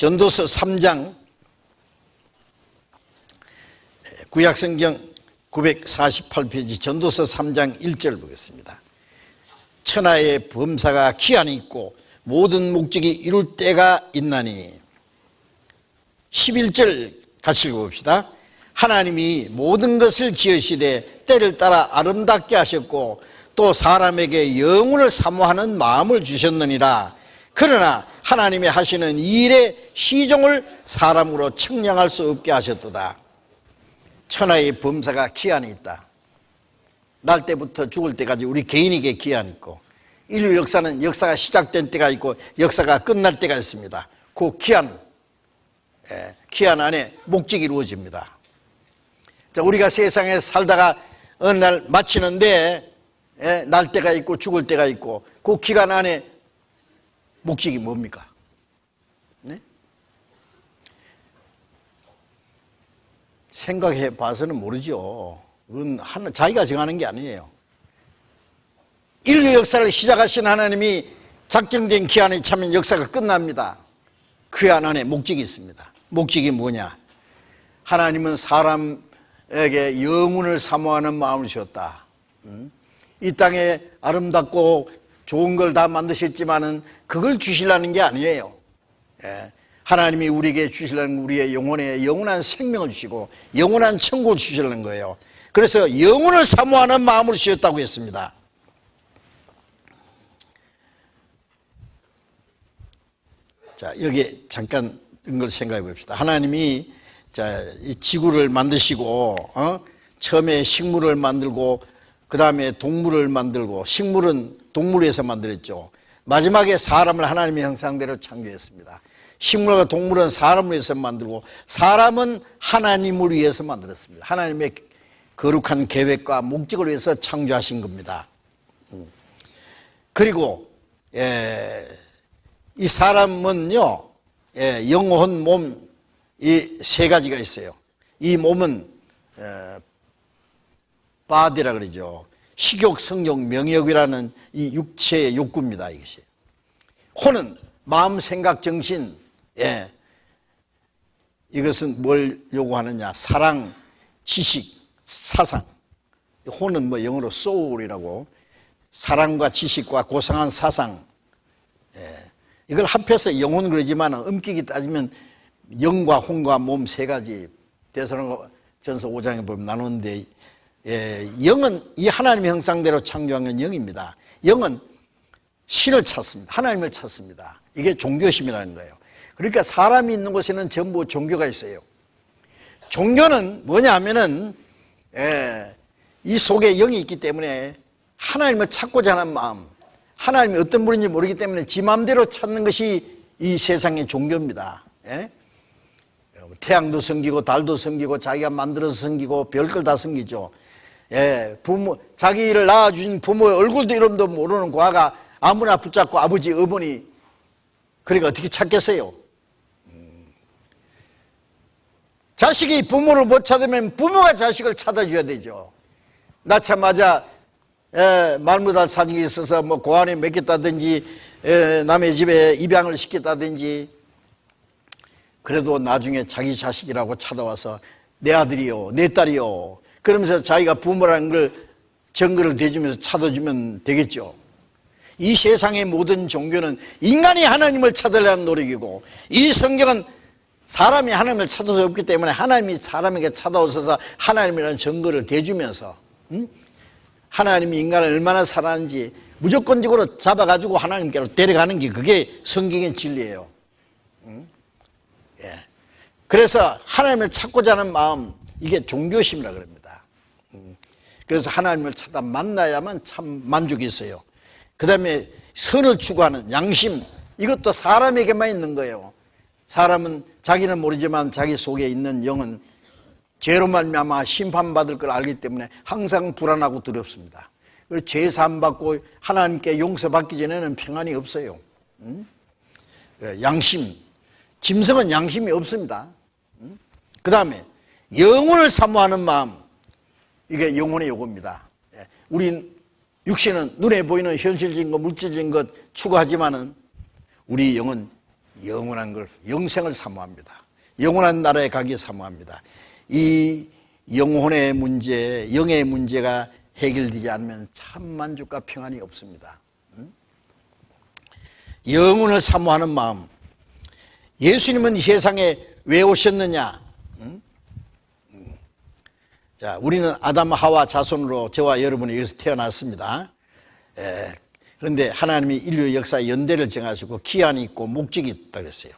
전도서 3장 구약성경 948페이지 전도서 3장 1절 보겠습니다. 천하의 범사가 기한이 있고 모든 목적이 이룰 때가 있나니 11절 같이 읽어봅시다. 하나님이 모든 것을 지으시되 때를 따라 아름답게 하셨고 또 사람에게 영혼을 사모하는 마음을 주셨느니라 그러나 하나님이 하시는 일의 시종을 사람으로 측량할 수 없게 하셨도다. 천하의 범사가 기한이 있다. 날 때부터 죽을 때까지 우리 개인에게 기한이 있고 인류 역사는 역사가 시작된 때가 있고 역사가 끝날 때가 있습니다. 그 기한 예, 기한 안에 목적이 이루어집니다. 자, 우리가 세상에 살다가 어느 날 마치는데 예, 날 때가 있고 죽을 때가 있고 그 기간 안에 목적이 뭡니까? 네? 생각해 봐서는 모르죠. 그건 하나, 자기가 정하는 게 아니에요. 인류 역사를 시작하신 하나님이 작정된 기한에 차면 역사가 끝납니다. 그 안에 목적이 있습니다. 목적이 뭐냐? 하나님은 사람에게 영혼을 사모하는 마음을 주었다. 이 땅에 아름답고 좋은 걸 다 만드셨지만은 그걸 주시려는 게 아니에요. 예. 하나님이 우리에게 주시려는 우리의 영혼에 영원한 생명을 주시고 영원한 천국을 주시려는 거예요. 그래서 영혼을 사모하는 마음을 주셨다고 했습니다. 자, 여기 잠깐 이걸 생각해 봅시다. 하나님이 자, 이 지구를 만드시고 어? 처음에 식물을 만들고 그 다음에 동물을 만들고 식물은 동물에서 만들었죠. 마지막에 사람을 하나님의 형상대로 창조했습니다. 식물과 동물은 사람을 위해서 만들고 사람은 하나님을 위해서 만들었습니다. 하나님의 거룩한 계획과 목적을 위해서 창조하신 겁니다. 음. 그리고 예, 이 사람은요 예, 영혼, 몸 이 세 가지가 있어요. 이 몸은 예, 바디라 그러죠. 식욕, 성욕, 명욕이라는 이 육체의 욕구입니다. 이것이. 혼은 마음, 생각, 정신. 예. 이것은 뭘 요구하느냐? 사랑, 지식, 사상. 혼은 뭐 영어로 soul이라고 사랑과 지식과 고상한 사상. 예. 이걸 합해서 영혼 그러지만 엄격히 따지면 영과 혼과 몸 세 가지 대선전서 5장에 보면 나누는데 예, 영은 이 하나님의 형상대로 창조한 건 영입니다. 영은 신을 찾습니다. 하나님을 찾습니다. 이게 종교심이라는 거예요. 그러니까 사람이 있는 곳에는 전부 종교가 있어요. 종교는 뭐냐 하면은 예, 이 속에 영이 있기 때문에 하나님을 찾고자 하는 마음 하나님이 어떤 분인지 모르기 때문에 지 마음대로 찾는 것이 이 세상의 종교입니다. 예? 태양도 섬기고 달도 섬기고 자기가 만들어서 섬기고 별걸 다 섬기죠. 예, 부모 자기를 낳아준 부모의 얼굴도 이름도 모르는 과가 아무나 붙잡고 아버지 어머니 그러니까 어떻게 찾겠어요? 음. 자식이 부모를 못 찾으면 부모가 자식을 찾아줘야 되죠. 낳자마자 예, 말무달 사정이 있어서 뭐 고안에 맡겼다든지 예, 남의 집에 입양을 시켰다든지 그래도 나중에 자기 자식이라고 찾아와서 내 아들이요 내 딸이요 그러면서 자기가 부모라는 걸 증거를 대주면서 찾아주면 되겠죠 이 세상의 모든 종교는 인간이 하나님을 찾으려는 노력이고 이 성경은 사람이 하나님을 찾을 수 없기 때문에 하나님이 사람에게 찾아오셔서 하나님이라는 증거를 대주면서 음? 하나님이 인간을 얼마나 사랑하는지 무조건적으로 잡아가지고 하나님께로 데려가는 게 그게 성경의 진리예요 음? 예. 그래서 하나님을 찾고자 하는 마음 이게 종교심이라 그럽니다 그래서 하나님을 찾아 만나야만 참 만족이 있어요. 그 다음에 선을 추구하는 양심 이것도 사람에게만 있는 거예요. 사람은 자기는 모르지만 자기 속에 있는 영은 죄로 말미암아 심판받을 걸 알기 때문에 항상 불안하고 두렵습니다. 그리고 죄 사함받고 하나님께 용서받기 전에는 평안이 없어요. 예, 양심 짐승은 양심이 없습니다. 그 다음에 영혼을 사모하는 마음 이게 영혼의 요구입니다. 예. 우리 육신은 눈에 보이는 현실적인 것, 물질적인 것 추구하지만은 우리 영은 영원한 걸 영생을 사모합니다. 영원한 나라에 가기 사모합니다. 이 영혼의 문제, 영의 문제가 해결되지 않으면 참 만족과 평안이 없습니다. 음? 영혼을 사모하는 마음. 예수님은 이 세상에 왜 오셨느냐? 자, 우리는 아담 하와 자손으로 저와 여러분이 여기서 태어났습니다. 에, 그런데 하나님이 인류 역사의 연대를 정하시고 기한이 있고 목적이 있다 그랬어요.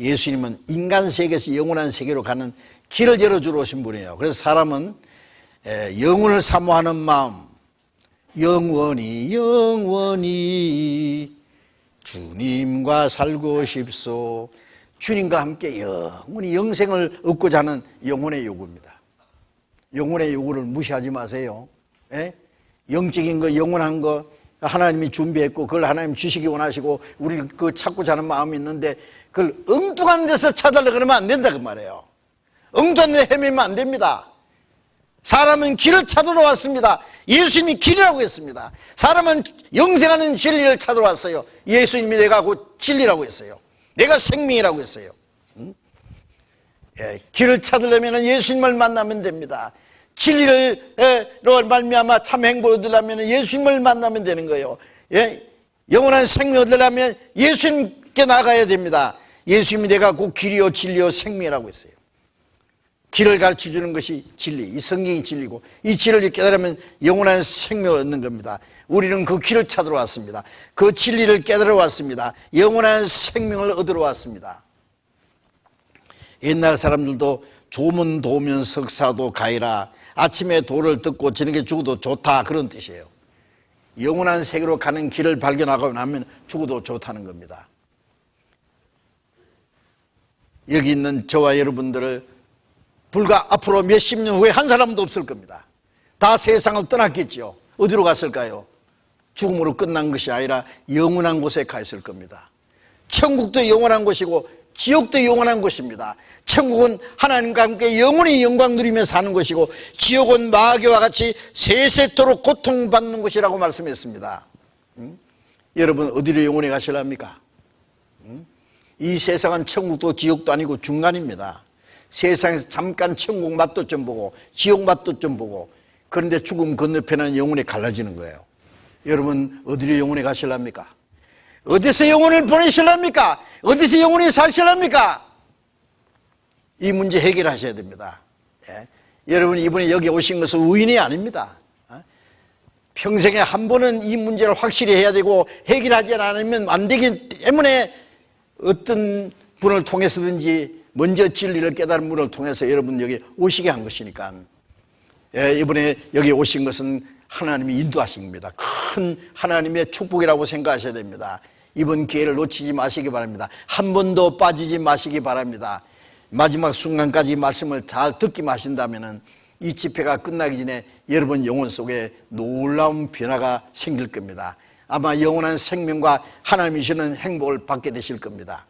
예수님은 인간 세계에서 영원한 세계로 가는 길을 열어주러 오신 분이에요. 그래서 사람은 영혼을 사모하는 마음, 영원히 영원히 주님과 살고 싶소. 주님과 함께 영원히 영생을 얻고자 하는 영혼의 요구입니다. 영혼의 요구를 무시하지 마세요. 예? 영적인 거, 영원한 거 하나님이 준비했고 그걸 하나님 주시기 원하시고 우리는 그 찾고자 하는 마음이 있는데 그걸 엉뚱한 데서 찾으려 그러면 안 된다 그 말이에요. 엉뚱한 데 헤매면 안 됩니다. 사람은 길을 찾으러 왔습니다. 예수님이 길이라고 했습니다. 사람은 영생하는 진리를 찾으러 왔어요. 예수님이 내가 곧 진리라고 했어요. 내가 생명이라고 했어요. 응? 예, 길을 찾으려면 예수님을 만나면 됩니다. 진리를로 말미암아 참 행복을 얻으려면 예수님을 만나면 되는 거예요. 예? 영원한 생명 얻으려면 예수님께 나가야 됩니다. 예수님이 내가 곧 길이요 진리요 생명이라고 했어요. 길을 가르쳐 주는 것이 진리, 이 성경이 진리고 이 진리를 깨달으면 영원한 생명을 얻는 겁니다. 우리는 그 길을 찾으러 왔습니다. 그 진리를 깨달아 왔습니다. 영원한 생명을 얻으러 왔습니다. 옛날 사람들도 조문 도면 석사도 가이라 아침에 도를 듣고 저녁에 죽어도 좋다 그런 뜻이에요. 영원한 세계로 가는 길을 발견하고 나면 죽어도 좋다는 겁니다. 여기 있는 저와 여러분들을 불과 앞으로 몇십 년 후에 한 사람도 없을 겁니다. 다 세상을 떠났겠죠. 어디로 갔을까요? 죽음으로 끝난 것이 아니라 영원한 곳에 가 있을 겁니다. 천국도 영원한 곳이고 지옥도 영원한 곳입니다. 천국은 하나님과 함께 영원히 영광 누리며 사는 것이고 지옥은 마귀와 같이 세세토록 고통받는 곳이라고 말씀했습니다. 음? 여러분 어디로 영원히 가실랍니까? 음? 이 세상은 천국도 지옥도 아니고 중간입니다. 세상에서 잠깐 천국 맛도 좀 보고 지옥 맛도 좀 보고 그런데 죽음 건너편은 영혼이 갈라지는 거예요. 여러분 어디로 영혼에 가실랍니까? 어디서 영혼을 보내실랍니까? 어디서 영혼이 사실랍니까? 이 문제 해결하셔야 됩니다. 예? 여러분 이번에 여기 오신 것은 우인이 아닙니다. 어? 평생에 한 번은 이 문제를 확실히 해야 되고 해결하지 않으면 안 되기 때문에 어떤 분을 통해서든지 먼저 진리를 깨달은 분을 통해서 여러분 여기 오시게 한 것이니까 예, 이번에 여기 오신 것은 하나님이 인도하신 겁니다. 큰 하나님의 축복이라고 생각하셔야 됩니다. 이번 기회를 놓치지 마시기 바랍니다. 한 번도 빠지지 마시기 바랍니다. 마지막 순간까지 말씀을 잘 듣기만 하신다면 이 집회가 끝나기 전에 여러분 영혼 속에 놀라운 변화가 생길 겁니다. 아마 영원한 생명과 하나님이 주는 행복을 받게 되실 겁니다.